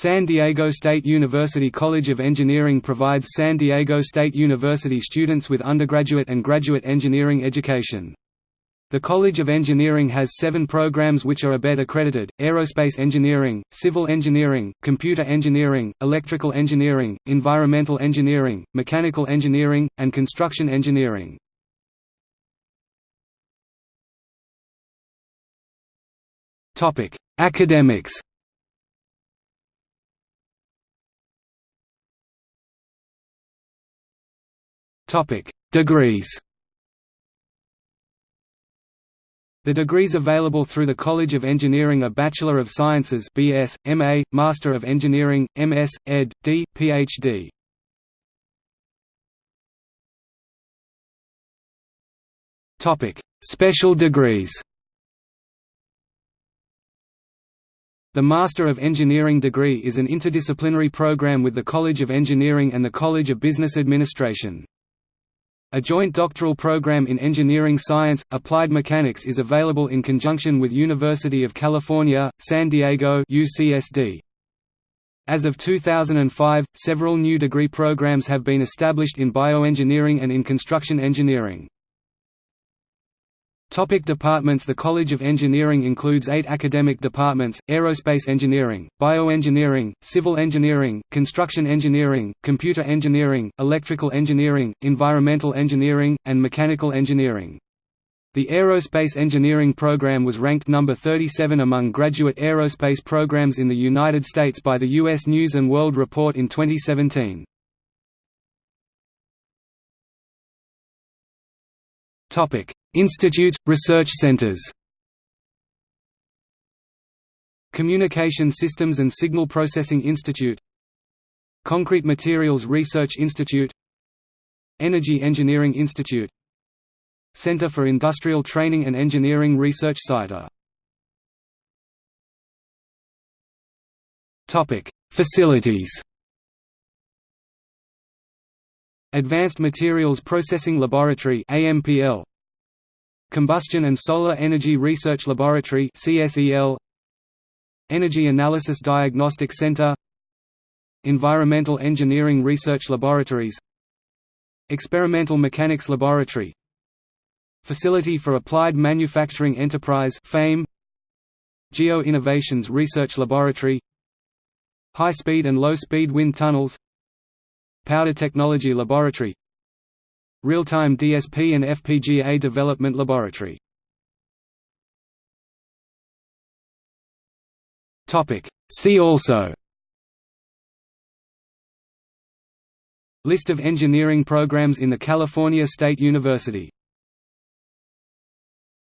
San Diego State University College of Engineering provides San Diego State University students with undergraduate and graduate engineering education. The College of Engineering has seven programs which are ABET accredited, aerospace engineering, civil engineering, computer engineering, electrical engineering, environmental engineering, mechanical engineering, and construction engineering. Academics Topic: Degrees. The degrees available through the College of Engineering are Bachelor of Sciences (BS), MA, Master of Engineering (MS, Ed. D, PhD). Topic: Special degrees. The Master of Engineering degree is an interdisciplinary program with the College of Engineering and the College of Business Administration. A joint doctoral program in engineering science, applied mechanics is available in conjunction with University of California, San Diego UCSD. As of 2005, several new degree programs have been established in bioengineering and in construction engineering. Topic departments The College of Engineering includes eight academic departments, aerospace engineering, bioengineering, civil engineering, construction engineering, computer engineering, electrical engineering, environmental engineering, and mechanical engineering. The aerospace engineering program was ranked number 37 among graduate aerospace programs in the United States by the U.S. News & World Report in 2017. Topic: Institutes, research centers. Communication Systems and Signal Processing Institute. Concrete Materials Research Institute. Energy Engineering Institute. Center for Industrial Training and Engineering Research CITA Facilities Advanced Materials Processing Laboratory AMPL Combustion and Solar Energy Research Laboratory CSEL Energy Analysis Diagnostic Center. Environmental Engineering Research Laboratories. Experimental Mechanics Laboratory. Facility for Applied Manufacturing Enterprise FAME Geo Innovations Research Laboratory. High-speed and low-speed wind tunnels Powder Technology Laboratory. Real-time DSP and FPGA Development Laboratory. See also. List of engineering programs in the California State University